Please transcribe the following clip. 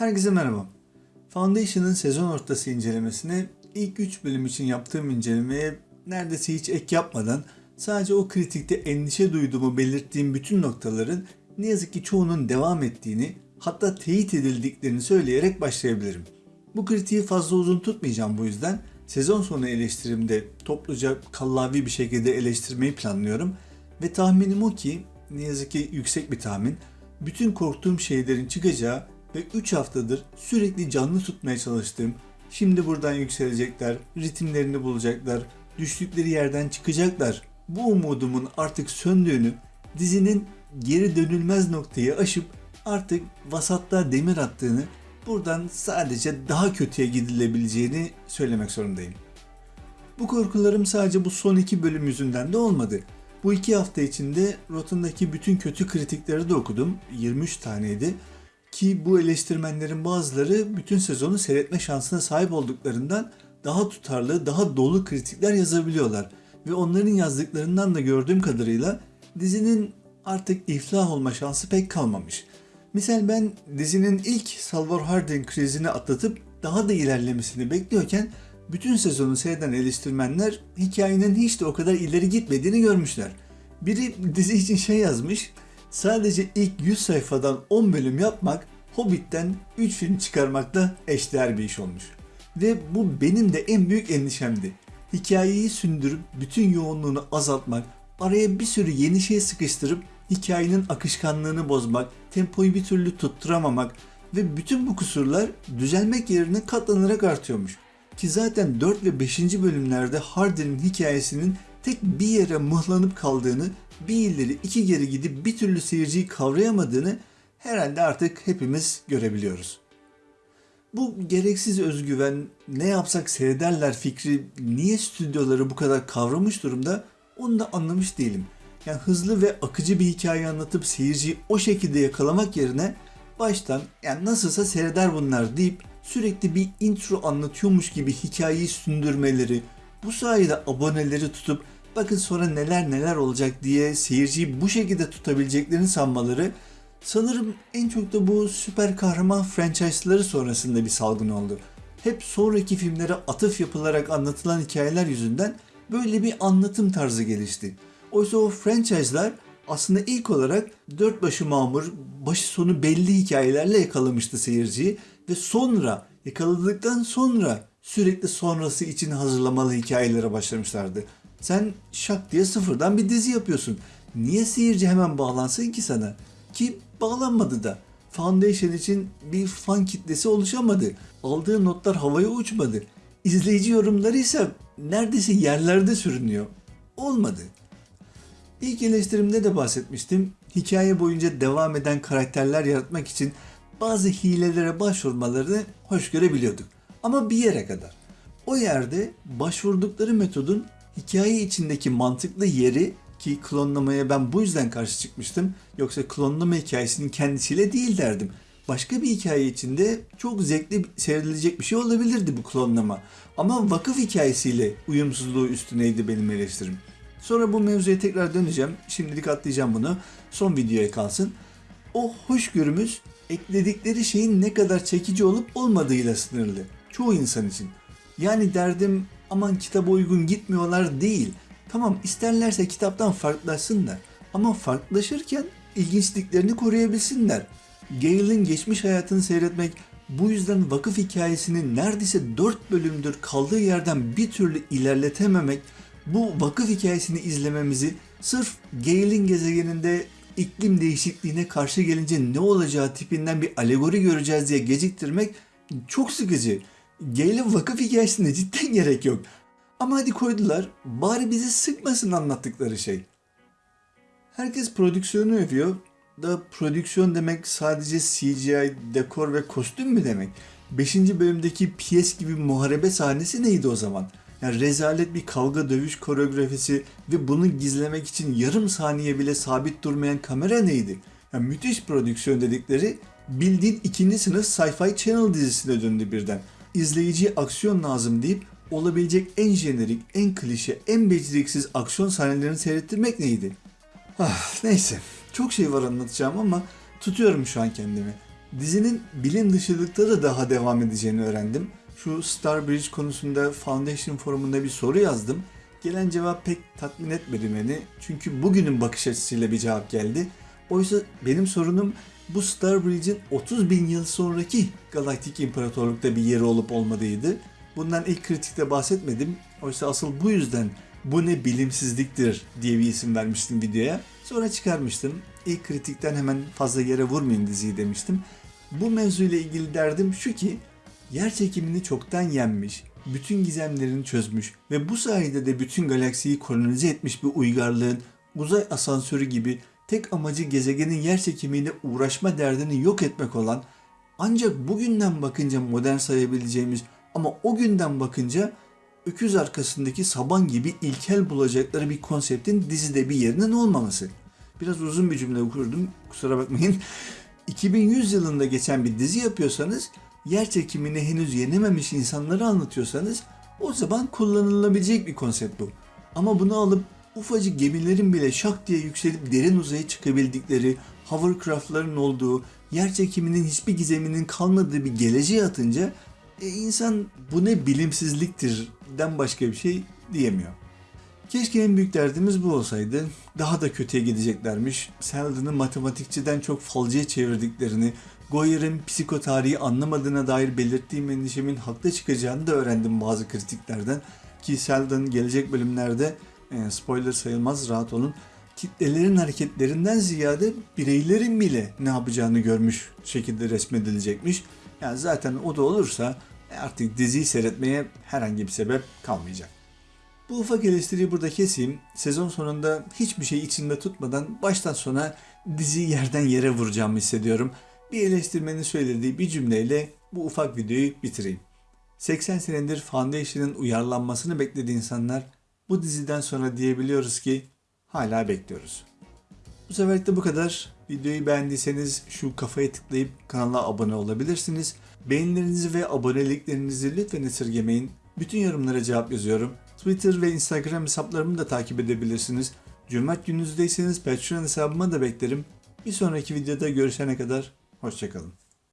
Herkese merhaba. Foundation'ın sezon ortası incelemesine ilk 3 bölüm için yaptığım incelemeye neredeyse hiç ek yapmadan sadece o kritikte endişe duyduğumu belirttiğim bütün noktaların ne yazık ki çoğunun devam ettiğini hatta teyit edildiklerini söyleyerek başlayabilirim. Bu kritiği fazla uzun tutmayacağım bu yüzden sezon sonu eleştirimde topluca kallavi bir şekilde eleştirmeyi planlıyorum ve tahminim o ki ne yazık ki yüksek bir tahmin bütün korktuğum şeylerin çıkacağı ve 3 haftadır sürekli canlı tutmaya çalıştığım şimdi buradan yükselecekler, ritimlerini bulacaklar, düştükleri yerden çıkacaklar. Bu umudumun artık söndüğünü, dizinin geri dönülmez noktayı aşıp artık vasatta demir attığını, buradan sadece daha kötüye gidilebileceğini söylemek zorundayım. Bu korkularım sadece bu son iki bölüm yüzünden de olmadı. Bu iki hafta içinde Rotten'daki bütün kötü kritikleri de okudum. 23 taneydi. Ki bu eleştirmenlerin bazıları bütün sezonu seyretme şansına sahip olduklarından daha tutarlı, daha dolu kritikler yazabiliyorlar. Ve onların yazdıklarından da gördüğüm kadarıyla dizinin artık iflah olma şansı pek kalmamış. Misal ben dizinin ilk Salvor Hardin krizini atlatıp daha da ilerlemesini bekliyorken bütün sezonu seyreden eleştirmenler hikayenin hiç de o kadar ileri gitmediğini görmüşler. Biri dizi için şey yazmış, sadece ilk 100 sayfadan 10 bölüm yapmak Hobbit'ten 3 film çıkarmakla eşdeğer bir iş olmuş. Ve bu benim de en büyük endişemdi. Hikayeyi sündürüp bütün yoğunluğunu azaltmak, araya bir sürü yeni şey sıkıştırıp hikayenin akışkanlığını bozmak, tempoyu bir türlü tutturamamak ve bütün bu kusurlar düzelmek yerine katlanarak artıyormuş. Ki zaten 4 ve 5. bölümlerde Hardin'in hikayesinin tek bir yere mıhlanıp kaldığını, bir ileri iki geri gidip bir türlü seyirciyi kavrayamadığını herhalde artık hepimiz görebiliyoruz. Bu gereksiz özgüven, ne yapsak seyrederler fikri niye stüdyoları bu kadar kavramış durumda onu da anlamış değilim. Yani hızlı ve akıcı bir hikaye anlatıp seyirciyi o şekilde yakalamak yerine baştan yani nasılsa seyreder bunlar deyip sürekli bir intro anlatıyormuş gibi hikayeyi sündürmeleri, bu sayede aboneleri tutup bakın sonra neler neler olacak diye seyirciyi bu şekilde tutabileceklerini sanmaları sanırım en çok da bu süper kahraman franchise'ları sonrasında bir salgın oldu. Hep sonraki filmlere atıf yapılarak anlatılan hikayeler yüzünden böyle bir anlatım tarzı gelişti. Oysa o franchise'lar aslında ilk olarak dört başı mamur, başı sonu belli hikayelerle yakalamıştı seyirciyi ve sonra yakaladıktan sonra sürekli sonrası için hazırlamalı hikayelere başlamışlardı. Sen şak diye sıfırdan bir dizi yapıyorsun. Niye seyirci hemen bağlansın ki sana? Ki bağlanmadı da. Foundation için bir fan kitlesi oluşamadı. Aldığı notlar havaya uçmadı. İzleyici yorumları ise neredeyse yerlerde sürünüyor. Olmadı. İlk eleştirimde de bahsetmiştim. Hikaye boyunca devam eden karakterler yaratmak için bazı hilelere başvurmalarını hoş görebiliyorduk. Ama bir yere kadar. O yerde başvurdukları metodun hikaye içindeki mantıklı yeri ki klonlamaya ben bu yüzden karşı çıkmıştım. Yoksa klonlama hikayesinin kendisiyle değil derdim. Başka bir hikaye içinde çok zevkli seyredilecek bir şey olabilirdi bu klonlama. Ama vakıf hikayesiyle uyumsuzluğu üstüneydi benim eleştirim. Sonra bu mevzuya tekrar döneceğim. Şimdilik atlayacağım bunu. Son videoya kalsın. O hoşgörümüz ekledikleri şeyin ne kadar çekici olup olmadığıyla sınırlı. Çoğu insan için. Yani derdim aman kitaba uygun gitmiyorlar değil. Tamam isterlerse kitaptan farklılaşsınlar. Ama farklılaşırken ilginçliklerini koruyabilsinler. Gale'in geçmiş hayatını seyretmek bu yüzden vakıf hikayesini neredeyse 4 bölümdür kaldığı yerden bir türlü ilerletememek bu vakıf hikayesini izlememizi sırf Gale'in gezegeninde iklim değişikliğine karşı gelince ne olacağı tipinden bir alegori göreceğiz diye geciktirmek çok sıkıcı. Gale'in vakıf hikayesine cidden gerek yok. Ama hadi koydular, bari bizi sıkmasın anlattıkları şey. Herkes prodüksiyonu övüyor. Da prodüksiyon demek sadece CGI, dekor ve kostüm mü demek? 5. bölümdeki piyes gibi muharebe sahnesi neydi o zaman? Yani rezalet bir kavga dövüş koreografisi ve bunu gizlemek için yarım saniye bile sabit durmayan kamera neydi? Yani müthiş prodüksiyon dedikleri bildiğin ikinci sınıf sci-fi channel dizisine döndü birden. İzleyiciye aksiyon lazım deyip olabilecek en jenerik, en klişe, en beceriksiz aksiyon sahnelerini seyrettirmek neydi? Ah, neyse. Çok şey var anlatacağım ama tutuyorum şu an kendimi. Dizinin bilim dışılıkta da daha devam edeceğini öğrendim. Şu Starbridge konusunda Foundation forumunda bir soru yazdım. Gelen cevap pek tatmin etmedi beni. Çünkü bugünün bakış açısıyla bir cevap geldi. Oysa benim sorunum bu Starbridge'in 30 bin yıl sonraki Galaktik İmparatorluk'ta bir yeri olup olmadığıydı. Bundan ilk kritikte bahsetmedim. Oysa asıl bu yüzden bu ne bilimsizliktir diye bir isim vermiştim videoya. Sonra çıkarmıştım. İlk kritikten hemen fazla yere vurmayın diziyi demiştim. Bu mevzuyla ilgili derdim şu ki yer çekimini çoktan yenmiş, bütün gizemlerini çözmüş ve bu sayede de bütün galaksiyi kolonize etmiş bir uygarlığın uzay asansörü gibi tek amacı gezegenin yer çekimiyle uğraşma derdini yok etmek olan ancak bugünden bakınca modern sayabileceğimiz ama o günden bakınca öküz arkasındaki saban gibi ilkel bulacakları bir konseptin dizide bir yerinin olmaması. Biraz uzun bir cümle kurdum kusura bakmayın. 2100 yılında geçen bir dizi yapıyorsanız, yer çekimini henüz yenememiş insanları anlatıyorsanız o zaman kullanılabilecek bir konsept bu. Ama bunu alıp ufacık gemilerin bile şak diye yükselip derin uzaya çıkabildikleri, hovercraftların olduğu, yer çekiminin hiçbir gizeminin kalmadığı bir geleceğe atınca e, insan bu ne bilimsizliktir den başka bir şey diyemiyor. Keşke en büyük derdimiz bu olsaydı. Daha da kötüye gideceklermiş. Seldon'ı matematikçiden çok falcıya çevirdiklerini, Goyer'in psikotarihi anlamadığına dair belirttiğim endişemin haklı çıkacağını da öğrendim bazı kritiklerden. Ki Seldon gelecek bölümlerde, spoiler sayılmaz rahat olun, kitlelerin hareketlerinden ziyade bireylerin bile ne yapacağını görmüş şekilde resmedilecekmiş. Yani zaten o da olursa artık diziyi seyretmeye herhangi bir sebep kalmayacak. Bu ufak eleştiriyi burada keseyim. Sezon sonunda hiçbir şey içinde tutmadan baştan sona diziyi yerden yere vuracağımı hissediyorum. Bir eleştirmenin söylediği bir cümleyle bu ufak videoyu bitireyim. 80 senedir Foundation'ın uyarlanmasını beklediği insanlar bu diziden sonra diyebiliyoruz ki hala bekliyoruz. Bu seferlik de bu kadar. Videoyu beğendiyseniz şu kafaya tıklayıp kanala abone olabilirsiniz. Beğenilerinizi ve aboneliklerinizi lütfen esirgemeyin. Bütün yorumlara cevap yazıyorum. Twitter ve Instagram hesaplarımı da takip edebilirsiniz. Cömert gününüzdeyseniz Patreon hesabıma da beklerim. Bir sonraki videoda görüşene kadar hoşçakalın.